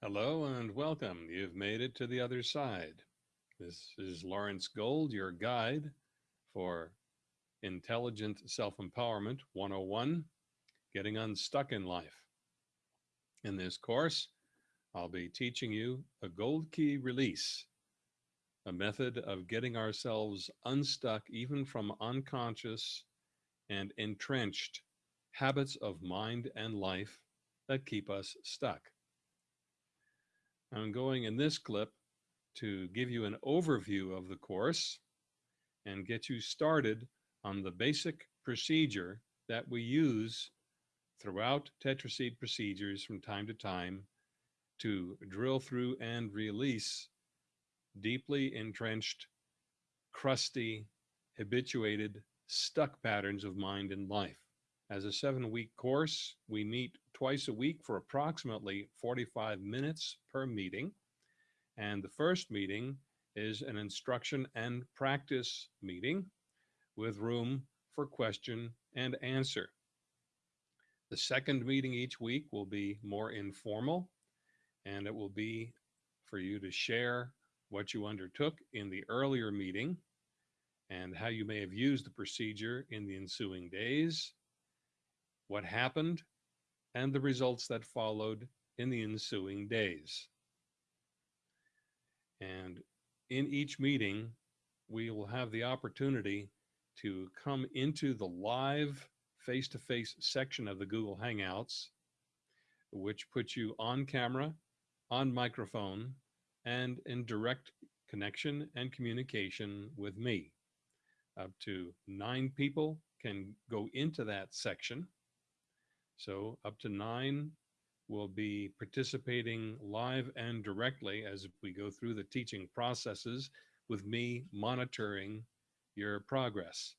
Hello and welcome. You've made it to the other side. This is Lawrence Gold, your guide for Intelligent Self-Empowerment 101, Getting Unstuck in Life. In this course, I'll be teaching you a gold key release, a method of getting ourselves unstuck even from unconscious and entrenched habits of mind and life that keep us stuck. I'm going in this clip to give you an overview of the course and get you started on the basic procedure that we use throughout tetraseed procedures from time to time to drill through and release deeply entrenched, crusty, habituated, stuck patterns of mind and life. As a seven week course, we meet twice a week for approximately 45 minutes per meeting. And the first meeting is an instruction and practice meeting with room for question and answer. The second meeting each week will be more informal and it will be for you to share what you undertook in the earlier meeting and how you may have used the procedure in the ensuing days what happened, and the results that followed in the ensuing days. And in each meeting, we will have the opportunity to come into the live face-to-face -face section of the Google Hangouts, which puts you on camera, on microphone, and in direct connection and communication with me. Up to nine people can go into that section so up to nine will be participating live and directly as we go through the teaching processes with me monitoring your progress.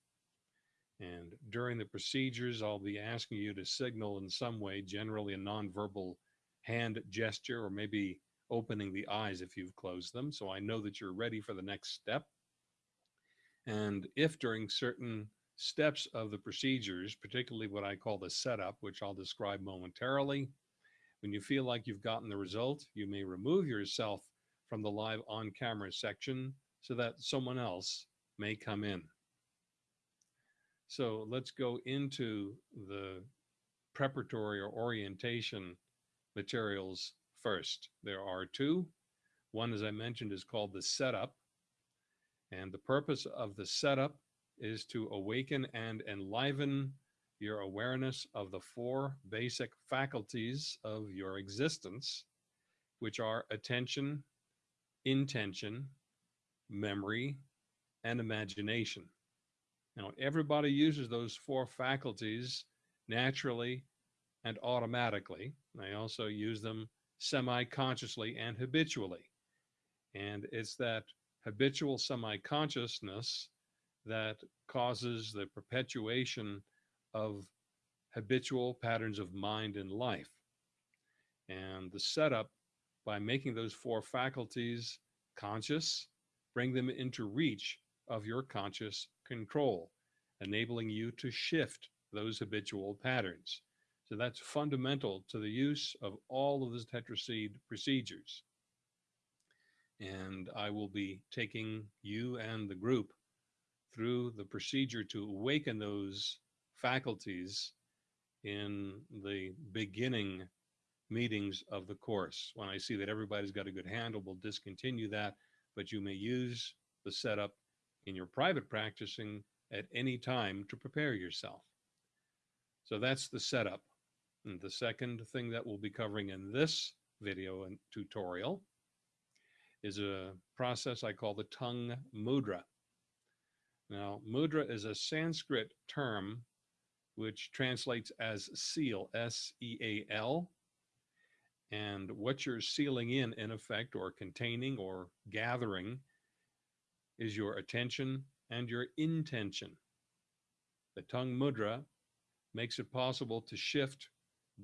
And during the procedures, I'll be asking you to signal in some way, generally a nonverbal hand gesture, or maybe opening the eyes if you've closed them. So I know that you're ready for the next step. And if during certain steps of the procedures, particularly what I call the setup, which I'll describe momentarily. When you feel like you've gotten the result, you may remove yourself from the live on camera section so that someone else may come in. So let's go into the preparatory or orientation materials first. There are two. One, as I mentioned, is called the setup. And the purpose of the setup is to awaken and enliven your awareness of the four basic faculties of your existence, which are attention, intention, memory, and imagination. Now, everybody uses those four faculties naturally and automatically. They also use them semi-consciously and habitually. And it's that habitual semi-consciousness that causes the perpetuation of habitual patterns of mind and life. And the setup by making those four faculties conscious, bring them into reach of your conscious control, enabling you to shift those habitual patterns. So that's fundamental to the use of all of the tetraseed procedures. And I will be taking you and the group through the procedure to awaken those faculties in the beginning meetings of the course. When I see that everybody's got a good handle, we'll discontinue that, but you may use the setup in your private practicing at any time to prepare yourself. So that's the setup. And the second thing that we'll be covering in this video and tutorial is a process I call the tongue mudra. Now, mudra is a Sanskrit term which translates as seal, S-E-A-L. And what you're sealing in, in effect, or containing or gathering is your attention and your intention. The tongue mudra makes it possible to shift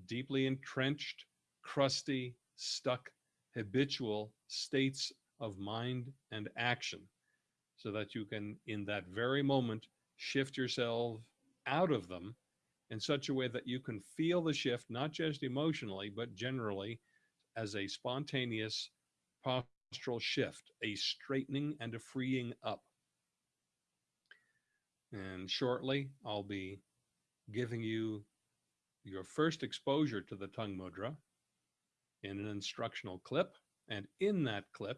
deeply entrenched, crusty, stuck, habitual states of mind and action so that you can, in that very moment, shift yourself out of them in such a way that you can feel the shift, not just emotionally, but generally as a spontaneous postural shift, a straightening and a freeing up. And shortly, I'll be giving you your first exposure to the tongue mudra in an instructional clip. And in that clip,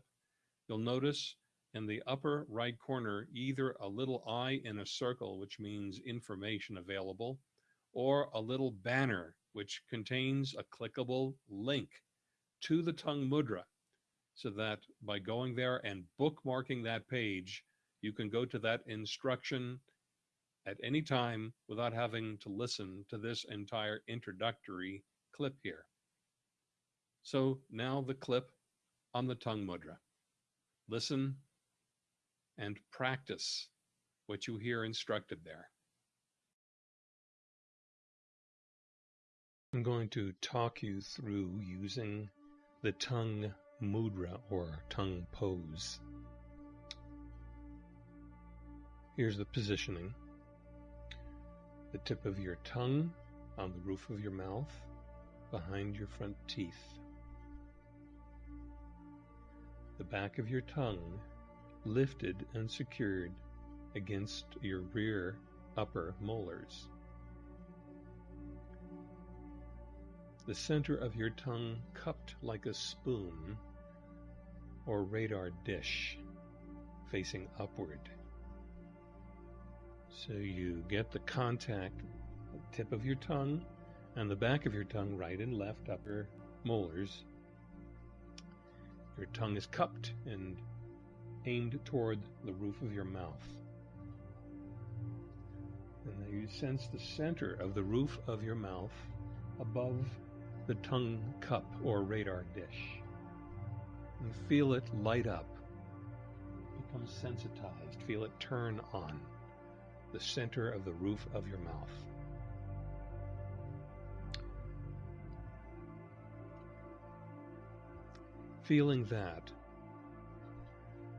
you'll notice in the upper right corner either a little eye in a circle, which means information available, or a little banner, which contains a clickable link to the tongue mudra so that by going there and bookmarking that page, you can go to that instruction at any time without having to listen to this entire introductory clip here. So now the clip on the tongue mudra. Listen and practice what you hear instructed there. I'm going to talk you through using the tongue mudra or tongue pose. Here's the positioning. The tip of your tongue on the roof of your mouth behind your front teeth. The back of your tongue lifted and secured against your rear upper molars. The center of your tongue cupped like a spoon or radar dish facing upward. So you get the contact tip of your tongue and the back of your tongue, right and left upper molars. Your tongue is cupped and aimed toward the roof of your mouth. And you sense the center of the roof of your mouth above the tongue cup or radar dish. And feel it light up, become sensitized, feel it turn on the center of the roof of your mouth. Feeling that,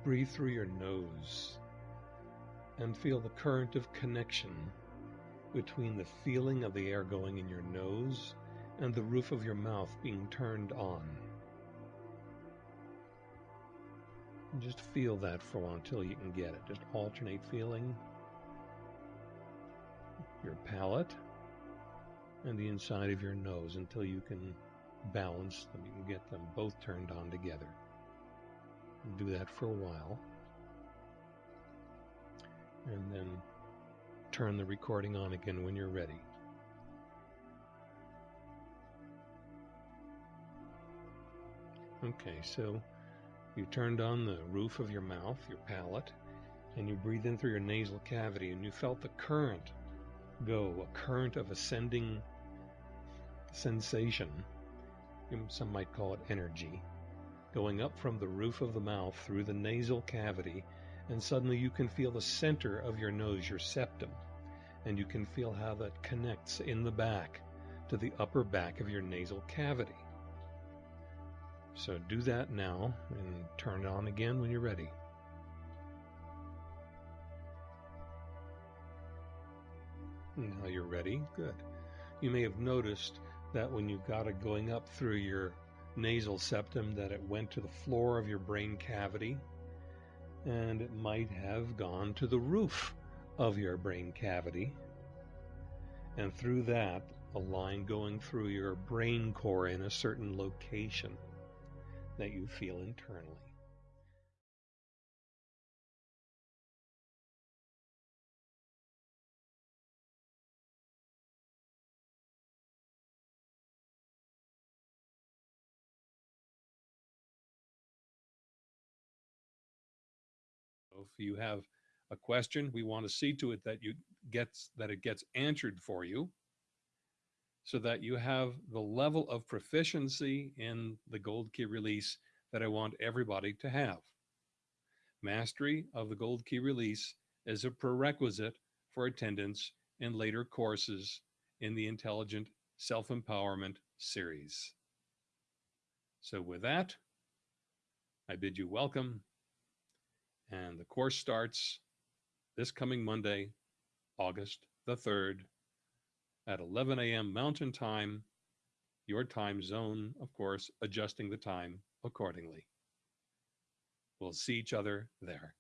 breathe through your nose and feel the current of connection between the feeling of the air going in your nose and the roof of your mouth being turned on. And just feel that for a while until you can get it. Just alternate feeling your palate and the inside of your nose until you can balance them. You can get them both turned on together. Do that for a while. And then turn the recording on again when you're ready. Okay, so you turned on the roof of your mouth, your palate, and you breathe in through your nasal cavity, and you felt the current go, a current of ascending sensation. Some might call it energy, going up from the roof of the mouth through the nasal cavity, and suddenly you can feel the center of your nose, your septum, and you can feel how that connects in the back to the upper back of your nasal cavity. So do that now and turn it on again when you're ready. Now you're ready. Good. You may have noticed that when you've got it going up through your nasal septum that it went to the floor of your brain cavity and it might have gone to the roof of your brain cavity and through that a line going through your brain core in a certain location that you feel internally. If you have a question, we want to see to it that you gets that it gets answered for you so that you have the level of proficiency in the gold key release that I want everybody to have. Mastery of the gold key release is a prerequisite for attendance in later courses in the Intelligent Self-Empowerment series. So with that, I bid you welcome. And the course starts this coming Monday, August the 3rd, at 11 a.m. Mountain Time, your time zone, of course, adjusting the time accordingly. We'll see each other there.